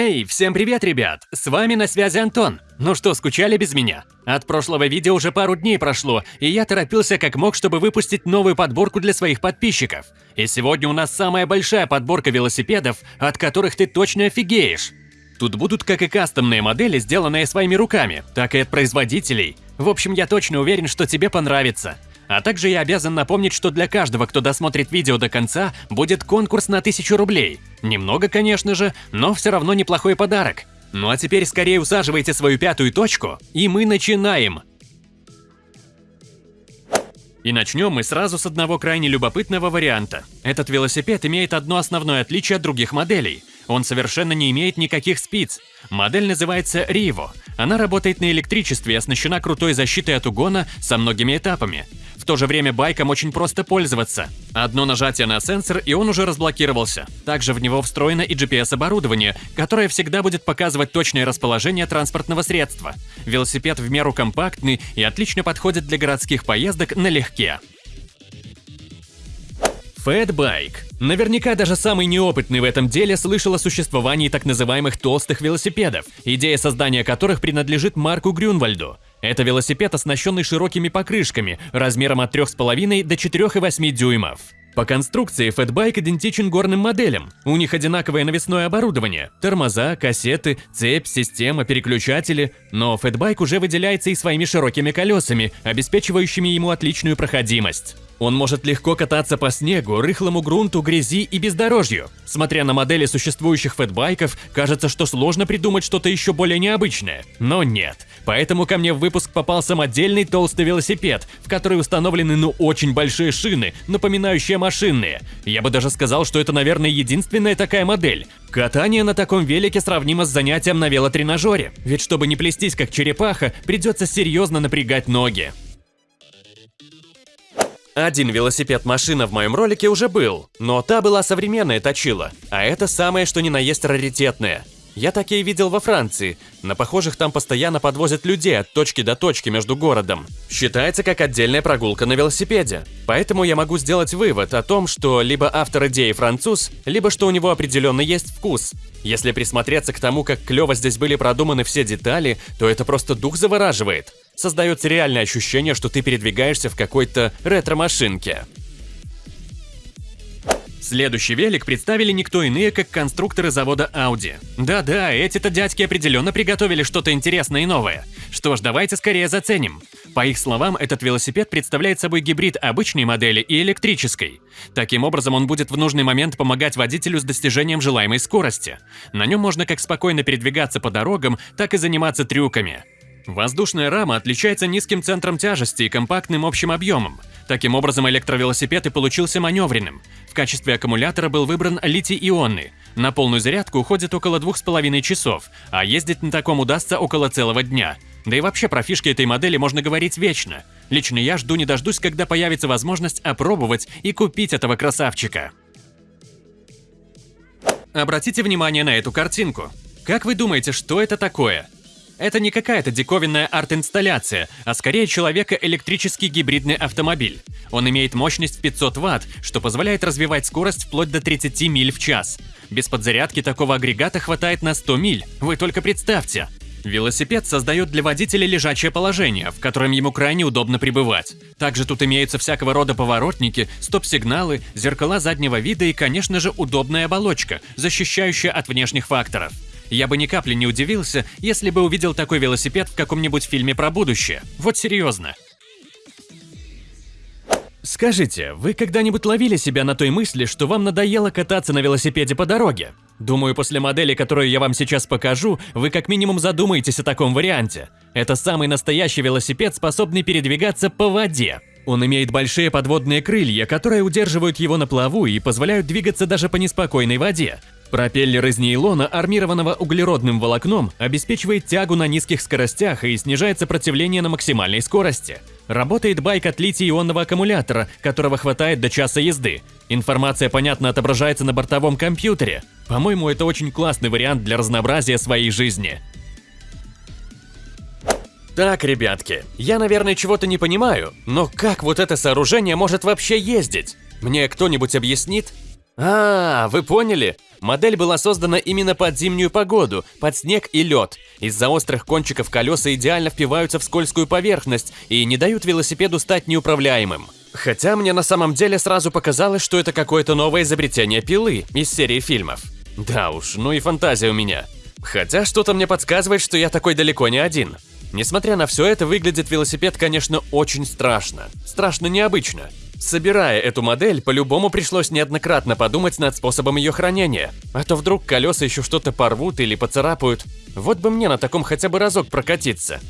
Эй, всем привет, ребят! С вами на связи Антон. Ну что, скучали без меня? От прошлого видео уже пару дней прошло, и я торопился как мог, чтобы выпустить новую подборку для своих подписчиков. И сегодня у нас самая большая подборка велосипедов, от которых ты точно офигеешь. Тут будут как и кастомные модели, сделанные своими руками, так и от производителей. В общем, я точно уверен, что тебе понравится. А также я обязан напомнить, что для каждого, кто досмотрит видео до конца, будет конкурс на 1000 рублей. Немного, конечно же, но все равно неплохой подарок. Ну а теперь скорее усаживайте свою пятую точку, и мы начинаем! И начнем мы сразу с одного крайне любопытного варианта. Этот велосипед имеет одно основное отличие от других моделей. Он совершенно не имеет никаких спиц. Модель называется Rivo. Она работает на электричестве и оснащена крутой защитой от угона со многими этапами то же время байком очень просто пользоваться. Одно нажатие на сенсор, и он уже разблокировался. Также в него встроено и GPS-оборудование, которое всегда будет показывать точное расположение транспортного средства. Велосипед в меру компактный и отлично подходит для городских поездок налегке. Фэтбайк. Наверняка даже самый неопытный в этом деле слышал о существовании так называемых толстых велосипедов, идея создания которых принадлежит Марку Грюнвальду. Это велосипед, оснащенный широкими покрышками, размером от 3,5 до 4,8 дюймов. По конструкции фэтбайк идентичен горным моделям. У них одинаковое навесное оборудование – тормоза, кассеты, цепь, система, переключатели. Но фэтбайк уже выделяется и своими широкими колесами, обеспечивающими ему отличную проходимость. Он может легко кататься по снегу, рыхлому грунту, грязи и бездорожью. Смотря на модели существующих фэтбайков, кажется, что сложно придумать что-то еще более необычное. Но нет. Поэтому ко мне в выпуск попал самодельный толстый велосипед, в который установлены ну очень большие шины, напоминающие машинные. Я бы даже сказал, что это, наверное, единственная такая модель. Катание на таком велике сравнимо с занятием на велотренажере, ведь чтобы не плестись как черепаха, придется серьезно напрягать ноги. Один велосипед-машина в моем ролике уже был, но та была современная точила, а это самое что ни на есть раритетное – я такие видел во Франции. На похожих там постоянно подвозят людей от точки до точки между городом. Считается как отдельная прогулка на велосипеде. Поэтому я могу сделать вывод о том, что либо автор идеи француз, либо что у него определенно есть вкус. Если присмотреться к тому, как клево здесь были продуманы все детали, то это просто дух завораживает. Создается реальное ощущение, что ты передвигаешься в какой-то ретро-машинке. Следующий велик представили никто иные, как конструкторы завода Audi. Да-да, эти-то дядьки определенно приготовили что-то интересное и новое. Что ж, давайте скорее заценим. По их словам, этот велосипед представляет собой гибрид обычной модели и электрической. Таким образом, он будет в нужный момент помогать водителю с достижением желаемой скорости. На нем можно как спокойно передвигаться по дорогам, так и заниматься трюками. Воздушная рама отличается низким центром тяжести и компактным общим объемом. Таким образом, электровелосипед и получился маневренным. В качестве аккумулятора был выбран литий-ионный. На полную зарядку уходит около двух с половиной часов, а ездить на таком удастся около целого дня. Да и вообще про фишки этой модели можно говорить вечно. Лично я жду не дождусь, когда появится возможность опробовать и купить этого красавчика. Обратите внимание на эту картинку. Как вы думаете, что это такое? Это не какая-то диковинная арт-инсталляция, а скорее человека-электрический гибридный автомобиль. Он имеет мощность 500 Вт, что позволяет развивать скорость вплоть до 30 миль в час. Без подзарядки такого агрегата хватает на 100 миль, вы только представьте. Велосипед создает для водителя лежачее положение, в котором ему крайне удобно пребывать. Также тут имеются всякого рода поворотники, стоп-сигналы, зеркала заднего вида и, конечно же, удобная оболочка, защищающая от внешних факторов. Я бы ни капли не удивился, если бы увидел такой велосипед в каком-нибудь фильме про будущее. Вот серьезно. Скажите, вы когда-нибудь ловили себя на той мысли, что вам надоело кататься на велосипеде по дороге? Думаю, после модели, которую я вам сейчас покажу, вы как минимум задумаетесь о таком варианте. Это самый настоящий велосипед, способный передвигаться по воде. Он имеет большие подводные крылья, которые удерживают его на плаву и позволяют двигаться даже по неспокойной воде. Пропеллер из нейлона, армированного углеродным волокном, обеспечивает тягу на низких скоростях и снижает сопротивление на максимальной скорости. Работает байк от литий-ионного аккумулятора, которого хватает до часа езды. Информация, понятно, отображается на бортовом компьютере. По-моему, это очень классный вариант для разнообразия своей жизни. Так, ребятки, я, наверное, чего-то не понимаю, но как вот это сооружение может вообще ездить? Мне кто-нибудь объяснит? А, вы поняли? Модель была создана именно под зимнюю погоду, под снег и лед. Из-за острых кончиков колеса идеально впиваются в скользкую поверхность и не дают велосипеду стать неуправляемым. Хотя мне на самом деле сразу показалось, что это какое-то новое изобретение пилы из серии фильмов. Да уж, ну и фантазия у меня. Хотя что-то мне подсказывает, что я такой далеко не один. Несмотря на все это, выглядит велосипед, конечно, очень страшно. Страшно необычно. Собирая эту модель, по-любому пришлось неоднократно подумать над способом ее хранения. А то вдруг колеса еще что-то порвут или поцарапают. Вот бы мне на таком хотя бы разок прокатиться.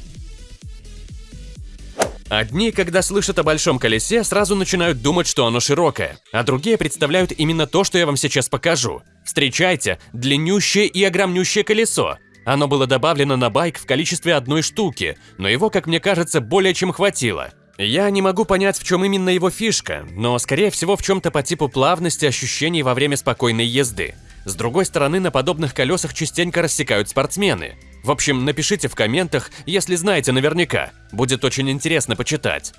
Одни, когда слышат о большом колесе, сразу начинают думать, что оно широкое, а другие представляют именно то, что я вам сейчас покажу. Встречайте, длиннющее и огромнющее колесо. Оно было добавлено на байк в количестве одной штуки, но его, как мне кажется, более чем хватило. Я не могу понять, в чем именно его фишка, но скорее всего в чем-то по типу плавности ощущений во время спокойной езды. С другой стороны, на подобных колесах частенько рассекают спортсмены. В общем, напишите в комментах, если знаете наверняка. Будет очень интересно почитать.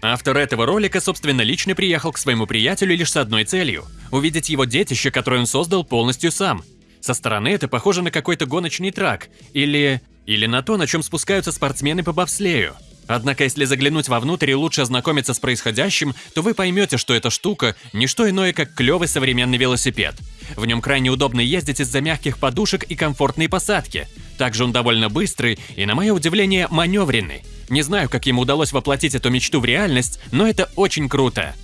Автор этого ролика, собственно, лично приехал к своему приятелю лишь с одной целью – увидеть его детище, которое он создал полностью сам. Со стороны это похоже на какой-то гоночный трак или или на то, на чем спускаются спортсмены по бобслею. Однако, если заглянуть вовнутрь и лучше ознакомиться с происходящим, то вы поймете, что эта штука – не что иное, как клевый современный велосипед. В нем крайне удобно ездить из-за мягких подушек и комфортной посадки. Также он довольно быстрый и, на мое удивление, маневренный. Не знаю, как ему удалось воплотить эту мечту в реальность, но это очень круто.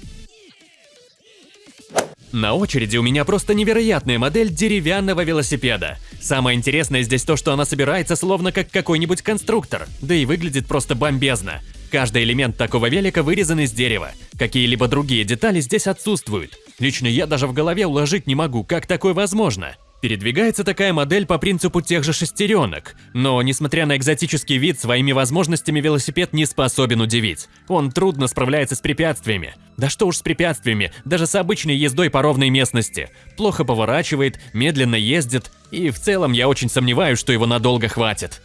На очереди у меня просто невероятная модель деревянного велосипеда. Самое интересное здесь то, что она собирается словно как какой-нибудь конструктор, да и выглядит просто бомбезно. Каждый элемент такого велика вырезан из дерева. Какие-либо другие детали здесь отсутствуют. Лично я даже в голове уложить не могу, как такое возможно. Передвигается такая модель по принципу тех же шестеренок, но, несмотря на экзотический вид, своими возможностями велосипед не способен удивить. Он трудно справляется с препятствиями. Да что уж с препятствиями, даже с обычной ездой по ровной местности. Плохо поворачивает, медленно ездит, и в целом я очень сомневаюсь, что его надолго хватит.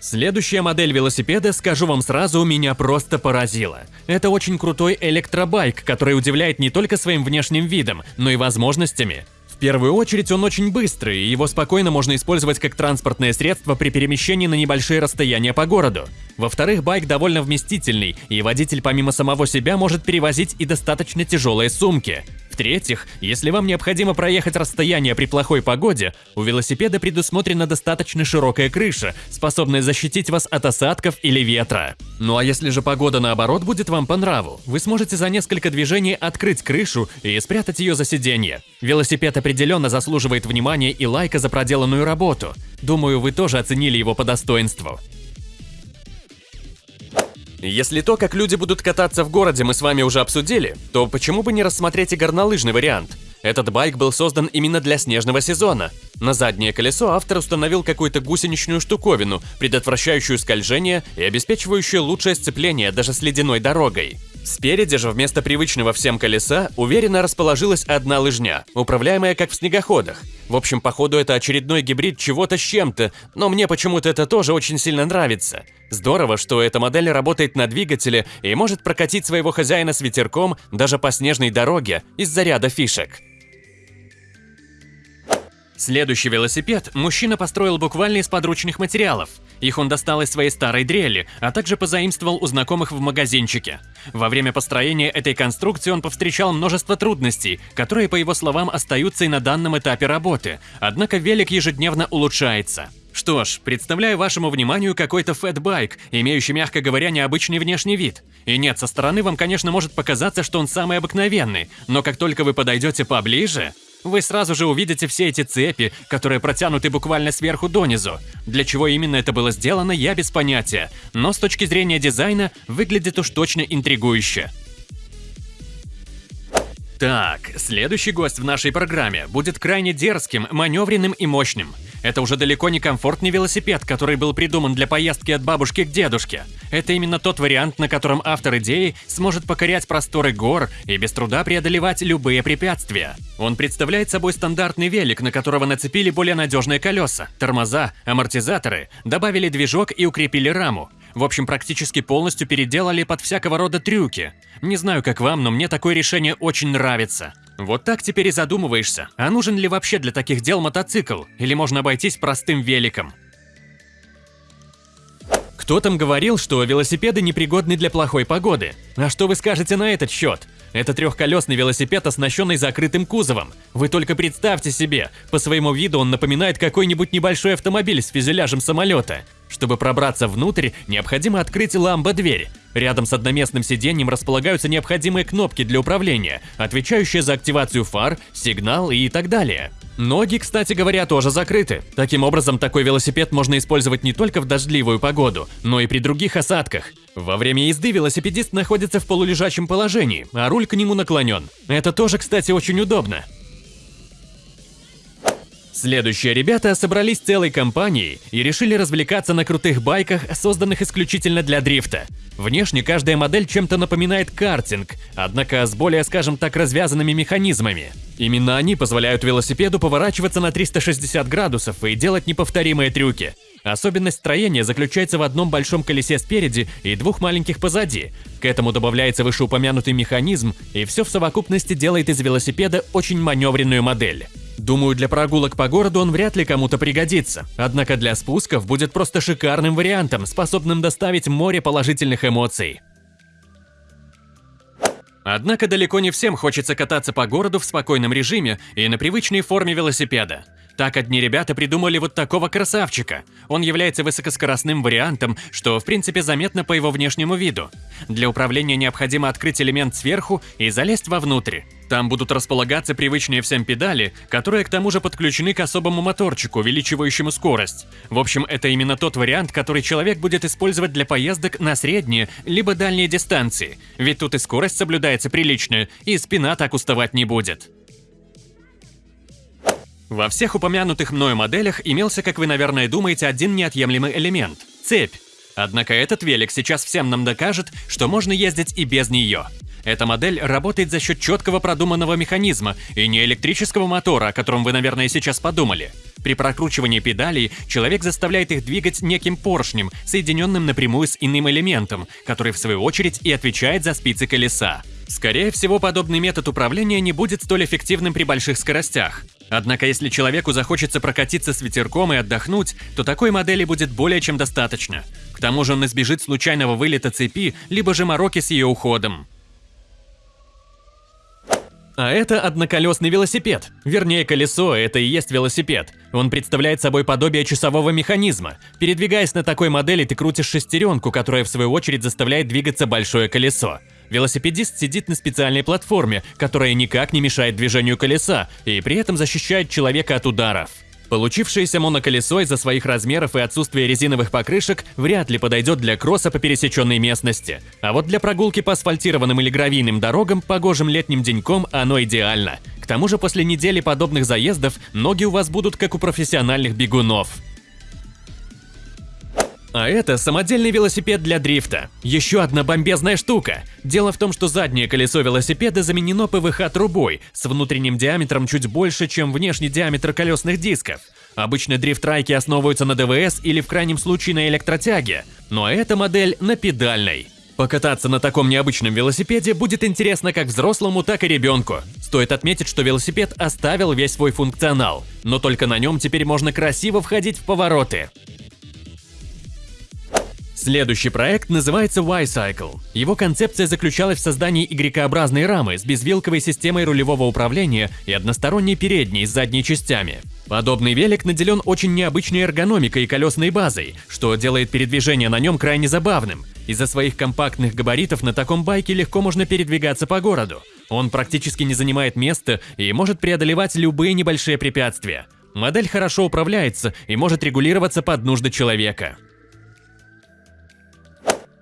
Следующая модель велосипеда, скажу вам сразу, меня просто поразила. Это очень крутой электробайк, который удивляет не только своим внешним видом, но и возможностями. В первую очередь он очень быстрый, и его спокойно можно использовать как транспортное средство при перемещении на небольшие расстояния по городу. Во-вторых, байк довольно вместительный, и водитель помимо самого себя может перевозить и достаточно тяжелые сумки. В-третьих, если вам необходимо проехать расстояние при плохой погоде, у велосипеда предусмотрена достаточно широкая крыша, способная защитить вас от осадков или ветра. Ну а если же погода наоборот будет вам по нраву, вы сможете за несколько движений открыть крышу и спрятать ее за сиденье. Велосипед определенно заслуживает внимания и лайка за проделанную работу. Думаю, вы тоже оценили его по достоинству. Если то, как люди будут кататься в городе, мы с вами уже обсудили, то почему бы не рассмотреть и горнолыжный вариант? Этот байк был создан именно для снежного сезона. На заднее колесо автор установил какую-то гусеничную штуковину, предотвращающую скольжение и обеспечивающую лучшее сцепление даже с ледяной дорогой. Спереди же вместо привычного всем колеса уверенно расположилась одна лыжня, управляемая как в снегоходах. В общем, походу это очередной гибрид чего-то с чем-то, но мне почему-то это тоже очень сильно нравится. Здорово, что эта модель работает на двигателе и может прокатить своего хозяина с ветерком даже по снежной дороге из-за ряда фишек. Следующий велосипед мужчина построил буквально из подручных материалов. Их он достал из своей старой дрели, а также позаимствовал у знакомых в магазинчике. Во время построения этой конструкции он повстречал множество трудностей, которые, по его словам, остаются и на данном этапе работы, однако велик ежедневно улучшается. Что ж, представляю вашему вниманию какой-то фэтбайк, имеющий, мягко говоря, необычный внешний вид. И нет, со стороны вам, конечно, может показаться, что он самый обыкновенный, но как только вы подойдете поближе, вы сразу же увидите все эти цепи, которые протянуты буквально сверху донизу. Для чего именно это было сделано, я без понятия, но с точки зрения дизайна выглядит уж точно интригующе. Так, следующий гость в нашей программе будет крайне дерзким, маневренным и мощным – это уже далеко не комфортный велосипед, который был придуман для поездки от бабушки к дедушке. Это именно тот вариант, на котором автор идеи сможет покорять просторы гор и без труда преодолевать любые препятствия. Он представляет собой стандартный велик, на которого нацепили более надежные колеса, тормоза, амортизаторы, добавили движок и укрепили раму. В общем, практически полностью переделали под всякого рода трюки. Не знаю, как вам, но мне такое решение очень нравится. Вот так теперь и задумываешься, а нужен ли вообще для таких дел мотоцикл, или можно обойтись простым великом. Кто там говорил, что велосипеды непригодны для плохой погоды? А что вы скажете на этот счет? Это трехколесный велосипед, оснащенный закрытым кузовом. Вы только представьте себе, по своему виду он напоминает какой-нибудь небольшой автомобиль с фюзеляжем самолета. Чтобы пробраться внутрь, необходимо открыть ламбо-дверь. Рядом с одноместным сиденьем располагаются необходимые кнопки для управления, отвечающие за активацию фар, сигнал и так далее. Ноги, кстати говоря, тоже закрыты. Таким образом, такой велосипед можно использовать не только в дождливую погоду, но и при других осадках. Во время езды велосипедист находится в полулежачем положении, а руль к нему наклонен. Это тоже, кстати, очень удобно. Следующие ребята собрались целой компанией и решили развлекаться на крутых байках, созданных исключительно для дрифта. Внешне каждая модель чем-то напоминает картинг, однако с более, скажем так, развязанными механизмами. Именно они позволяют велосипеду поворачиваться на 360 градусов и делать неповторимые трюки. Особенность строения заключается в одном большом колесе спереди и двух маленьких позади. К этому добавляется вышеупомянутый механизм, и все в совокупности делает из велосипеда очень маневренную модель. Думаю, для прогулок по городу он вряд ли кому-то пригодится, однако для спусков будет просто шикарным вариантом, способным доставить море положительных эмоций. Однако далеко не всем хочется кататься по городу в спокойном режиме и на привычной форме велосипеда. Так одни ребята придумали вот такого красавчика. Он является высокоскоростным вариантом, что в принципе заметно по его внешнему виду. Для управления необходимо открыть элемент сверху и залезть вовнутрь. Там будут располагаться привычные всем педали, которые к тому же подключены к особому моторчику, увеличивающему скорость. В общем, это именно тот вариант, который человек будет использовать для поездок на средние либо дальние дистанции, ведь тут и скорость соблюдается приличная, и спина так уставать не будет. Во всех упомянутых мною моделях имелся, как вы, наверное, думаете, один неотъемлемый элемент – цепь. Однако этот велик сейчас всем нам докажет, что можно ездить и без нее. Эта модель работает за счет четкого продуманного механизма и не электрического мотора, о котором вы, наверное, сейчас подумали. При прокручивании педалей человек заставляет их двигать неким поршнем, соединенным напрямую с иным элементом, который в свою очередь и отвечает за спицы колеса. Скорее всего, подобный метод управления не будет столь эффективным при больших скоростях. Однако если человеку захочется прокатиться с ветерком и отдохнуть, то такой модели будет более чем достаточно. К тому же он избежит случайного вылета цепи, либо же мороки с ее уходом. А это одноколесный велосипед. Вернее, колесо – это и есть велосипед. Он представляет собой подобие часового механизма. Передвигаясь на такой модели, ты крутишь шестеренку, которая в свою очередь заставляет двигаться большое колесо. Велосипедист сидит на специальной платформе, которая никак не мешает движению колеса и при этом защищает человека от ударов. Получившееся моноколесо из-за своих размеров и отсутствия резиновых покрышек вряд ли подойдет для кросса по пересеченной местности. А вот для прогулки по асфальтированным или гравийным дорогам погожим летним деньком оно идеально. К тому же после недели подобных заездов ноги у вас будут как у профессиональных бегунов. А это самодельный велосипед для дрифта. Еще одна бомбезная штука. Дело в том, что заднее колесо велосипеда заменено ПВХ-трубой с внутренним диаметром чуть больше, чем внешний диаметр колесных дисков. Обычно дрифт-трайки основываются на ДВС или в крайнем случае на электротяге, но эта модель на педальной. Покататься на таком необычном велосипеде будет интересно как взрослому, так и ребенку. Стоит отметить, что велосипед оставил весь свой функционал, но только на нем теперь можно красиво входить в повороты. Следующий проект называется Y-Cycle. Его концепция заключалась в создании Y-образной рамы с безвилковой системой рулевого управления и односторонней передней с задней частями. Подобный велик наделен очень необычной эргономикой и колесной базой, что делает передвижение на нем крайне забавным. Из-за своих компактных габаритов на таком байке легко можно передвигаться по городу. Он практически не занимает места и может преодолевать любые небольшие препятствия. Модель хорошо управляется и может регулироваться под нужды человека.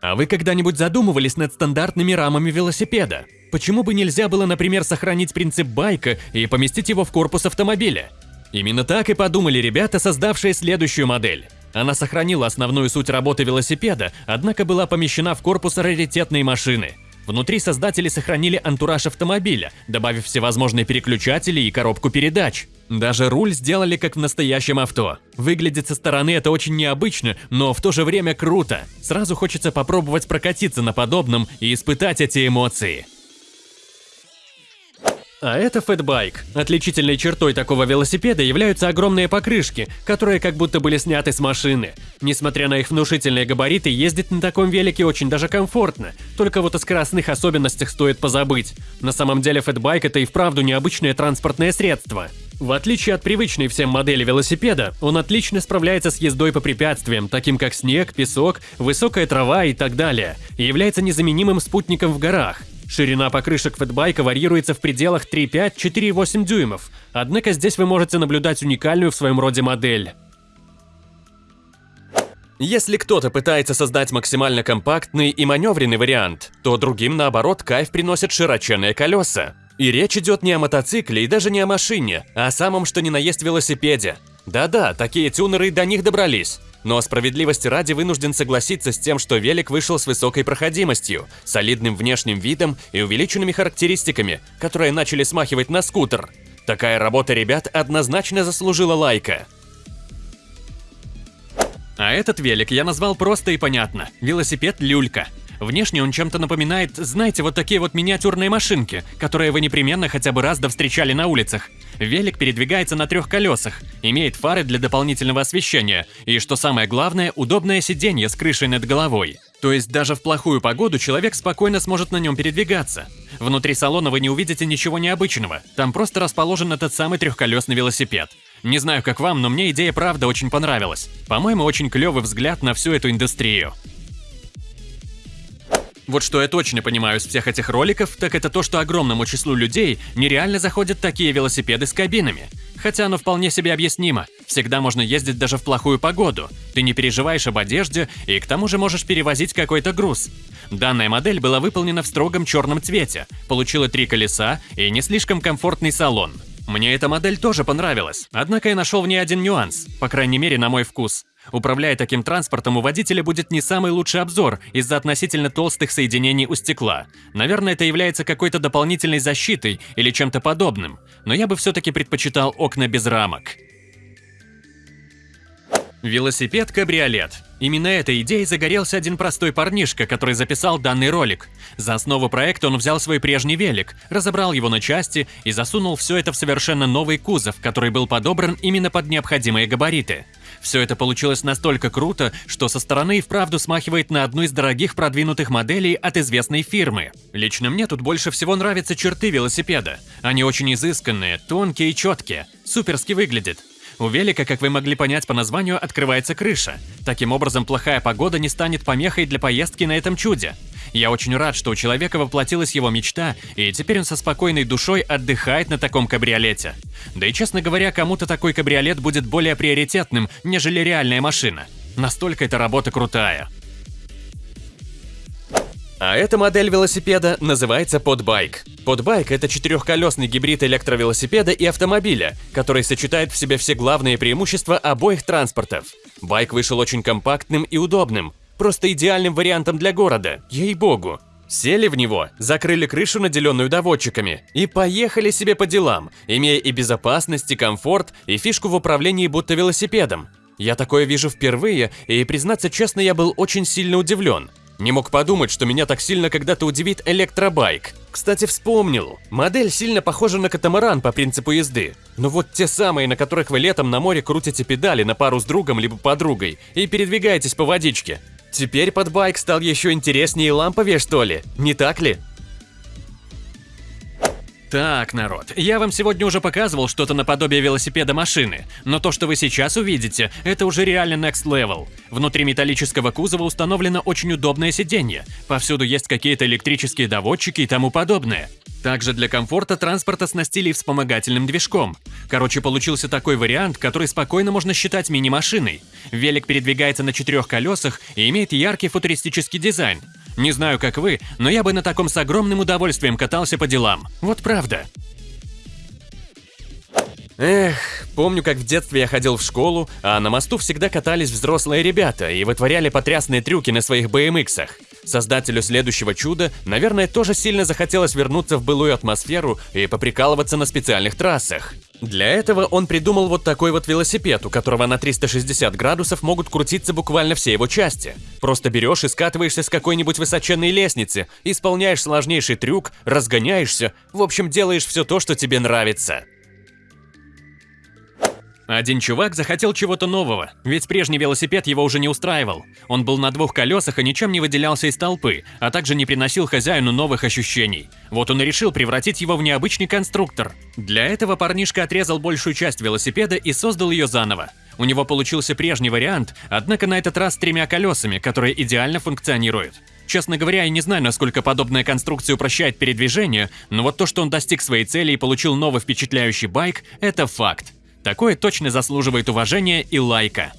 А вы когда-нибудь задумывались над стандартными рамами велосипеда? Почему бы нельзя было, например, сохранить принцип байка и поместить его в корпус автомобиля? Именно так и подумали ребята, создавшие следующую модель. Она сохранила основную суть работы велосипеда, однако была помещена в корпус раритетной машины. Внутри создатели сохранили антураж автомобиля, добавив всевозможные переключатели и коробку передач. Даже руль сделали как в настоящем авто. Выглядит со стороны это очень необычно, но в то же время круто. Сразу хочется попробовать прокатиться на подобном и испытать эти эмоции. А это фэтбайк. Отличительной чертой такого велосипеда являются огромные покрышки, которые как будто были сняты с машины. Несмотря на их внушительные габариты, ездить на таком велике очень даже комфортно. Только вот о скоростных особенностях стоит позабыть. На самом деле фэтбайк это и вправду необычное транспортное средство. В отличие от привычной всем модели велосипеда, он отлично справляется с ездой по препятствиям, таким как снег, песок, высокая трава и так далее, и является незаменимым спутником в горах. Ширина покрышек фэтбайка варьируется в пределах 3,5-4,8 дюймов, однако здесь вы можете наблюдать уникальную в своем роде модель. Если кто-то пытается создать максимально компактный и маневренный вариант, то другим, наоборот, кайф приносят широченные колеса. И речь идет не о мотоцикле и даже не о машине, а о самом что ни на есть велосипеде. Да-да, такие тюнеры до них добрались. Но справедливости ради вынужден согласиться с тем, что велик вышел с высокой проходимостью, солидным внешним видом и увеличенными характеристиками, которые начали смахивать на скутер. Такая работа ребят однозначно заслужила лайка. А этот велик я назвал просто и понятно – велосипед «Люлька». Внешне он чем-то напоминает, знаете, вот такие вот миниатюрные машинки, которые вы непременно хотя бы раз да встречали на улицах. Велик передвигается на трех колесах, имеет фары для дополнительного освещения и, что самое главное, удобное сиденье с крышей над головой. То есть даже в плохую погоду человек спокойно сможет на нем передвигаться. Внутри салона вы не увидите ничего необычного, там просто расположен этот самый трехколесный велосипед. Не знаю, как вам, но мне идея правда очень понравилась. По-моему, очень клевый взгляд на всю эту индустрию. Вот что я точно понимаю из всех этих роликов, так это то, что огромному числу людей нереально заходят такие велосипеды с кабинами. Хотя оно вполне себе объяснимо. Всегда можно ездить даже в плохую погоду. Ты не переживаешь об одежде и к тому же можешь перевозить какой-то груз. Данная модель была выполнена в строгом черном цвете, получила три колеса и не слишком комфортный салон. Мне эта модель тоже понравилась, однако я нашел в ней один нюанс, по крайней мере на мой вкус. Управляя таким транспортом, у водителя будет не самый лучший обзор из-за относительно толстых соединений у стекла. Наверное, это является какой-то дополнительной защитой или чем-то подобным, но я бы все-таки предпочитал окна без рамок. Велосипед-кабриолет. Именно этой идеей загорелся один простой парнишка, который записал данный ролик. За основу проекта он взял свой прежний велик, разобрал его на части и засунул все это в совершенно новый кузов, который был подобран именно под необходимые габариты. Все это получилось настолько круто, что со стороны и вправду смахивает на одну из дорогих продвинутых моделей от известной фирмы. Лично мне тут больше всего нравятся черты велосипеда. Они очень изысканные, тонкие и четкие, суперски выглядят. У велика, как вы могли понять по названию, открывается крыша. Таким образом, плохая погода не станет помехой для поездки на этом чуде. Я очень рад, что у человека воплотилась его мечта, и теперь он со спокойной душой отдыхает на таком кабриолете. Да и, честно говоря, кому-то такой кабриолет будет более приоритетным, нежели реальная машина. Настолько эта работа крутая. А эта модель велосипеда называется подбайк. Подбайк – это четырехколесный гибрид электровелосипеда и автомобиля, который сочетает в себе все главные преимущества обоих транспортов. Байк вышел очень компактным и удобным, просто идеальным вариантом для города, ей-богу. Сели в него, закрыли крышу, наделенную доводчиками, и поехали себе по делам, имея и безопасность, и комфорт, и фишку в управлении будто велосипедом. Я такое вижу впервые, и, признаться честно, я был очень сильно удивлен. Не мог подумать, что меня так сильно когда-то удивит электробайк. Кстати, вспомнил. Модель сильно похожа на катамаран по принципу езды. Но вот те самые, на которых вы летом на море крутите педали на пару с другом либо подругой и передвигаетесь по водичке. Теперь под байк стал еще интереснее и ламповее, что ли? Не так ли? Так, народ, я вам сегодня уже показывал что-то наподобие велосипеда машины, но то, что вы сейчас увидите, это уже реально next level. Внутри металлического кузова установлено очень удобное сиденье, повсюду есть какие-то электрические доводчики и тому подобное. Также для комфорта транспорт оснастили вспомогательным движком. Короче, получился такой вариант, который спокойно можно считать мини-машиной. Велик передвигается на четырех колесах и имеет яркий футуристический дизайн. Не знаю, как вы, но я бы на таком с огромным удовольствием катался по делам. Вот правда. Эх, помню, как в детстве я ходил в школу, а на мосту всегда катались взрослые ребята и вытворяли потрясные трюки на своих BMX-ах. Создателю следующего чуда, наверное, тоже сильно захотелось вернуться в былую атмосферу и поприкалываться на специальных трассах. Для этого он придумал вот такой вот велосипед, у которого на 360 градусов могут крутиться буквально все его части. Просто берешь и скатываешься с какой-нибудь высоченной лестницы, исполняешь сложнейший трюк, разгоняешься, в общем, делаешь все то, что тебе нравится. Один чувак захотел чего-то нового, ведь прежний велосипед его уже не устраивал. Он был на двух колесах и ничем не выделялся из толпы, а также не приносил хозяину новых ощущений. Вот он и решил превратить его в необычный конструктор. Для этого парнишка отрезал большую часть велосипеда и создал ее заново. У него получился прежний вариант, однако на этот раз с тремя колесами, которые идеально функционируют. Честно говоря, я не знаю, насколько подобная конструкция упрощает передвижение, но вот то, что он достиг своей цели и получил новый впечатляющий байк, это факт. Такое точно заслуживает уважения и лайка.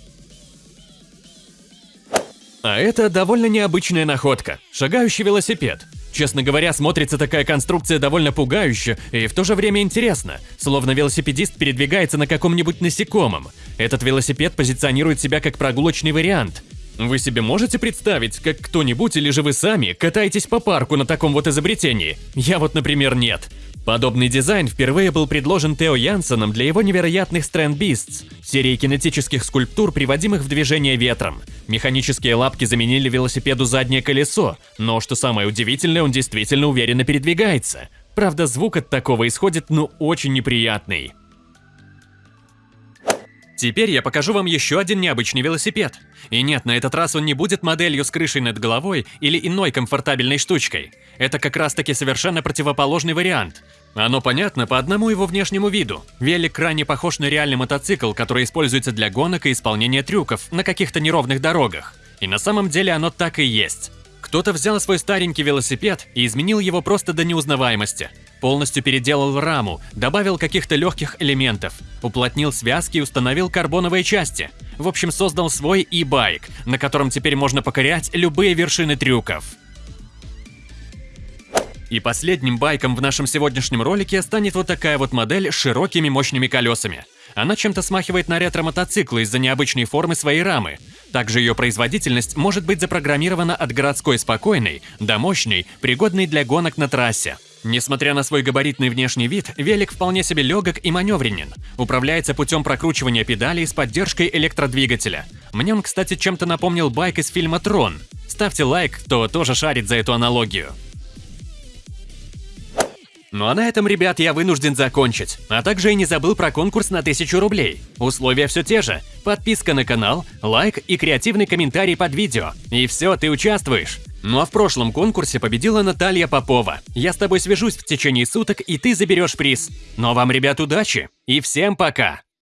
А это довольно необычная находка – шагающий велосипед. Честно говоря, смотрится такая конструкция довольно пугающе и в то же время интересно, словно велосипедист передвигается на каком-нибудь насекомом. Этот велосипед позиционирует себя как прогулочный вариант. Вы себе можете представить, как кто-нибудь или же вы сами катаетесь по парку на таком вот изобретении? Я вот, например, нет. Подобный дизайн впервые был предложен Тео Янсеном для его невероятных Strand Beasts, серии кинетических скульптур, приводимых в движение ветром. Механические лапки заменили велосипеду заднее колесо, но, что самое удивительное, он действительно уверенно передвигается. Правда, звук от такого исходит, ну, очень неприятный. Теперь я покажу вам еще один необычный велосипед. И нет, на этот раз он не будет моделью с крышей над головой или иной комфортабельной штучкой. Это как раз таки совершенно противоположный вариант. Оно понятно по одному его внешнему виду. Велик крайне похож на реальный мотоцикл, который используется для гонок и исполнения трюков на каких-то неровных дорогах. И на самом деле оно так и есть. Кто-то взял свой старенький велосипед и изменил его просто до неузнаваемости. Полностью переделал раму, добавил каких-то легких элементов, уплотнил связки и установил карбоновые части. В общем, создал свой e-байк, на котором теперь можно покорять любые вершины трюков. И последним байком в нашем сегодняшнем ролике станет вот такая вот модель с широкими мощными колесами. Она чем-то смахивает на ретро-мотоцикл из-за необычной формы своей рамы. Также ее производительность может быть запрограммирована от городской спокойной до мощной, пригодной для гонок на трассе. Несмотря на свой габаритный внешний вид, велик вполне себе легок и маневренен. Управляется путем прокручивания педалей с поддержкой электродвигателя. Мне он, кстати, чем-то напомнил байк из фильма «Трон». Ставьте лайк, кто тоже шарит за эту аналогию. Ну а на этом, ребят, я вынужден закончить. А также и не забыл про конкурс на 1000 рублей. Условия все те же. Подписка на канал, лайк и креативный комментарий под видео. И все, ты участвуешь. Ну а в прошлом конкурсе победила Наталья Попова. Я с тобой свяжусь в течение суток, и ты заберешь приз. Но вам, ребят, удачи и всем пока!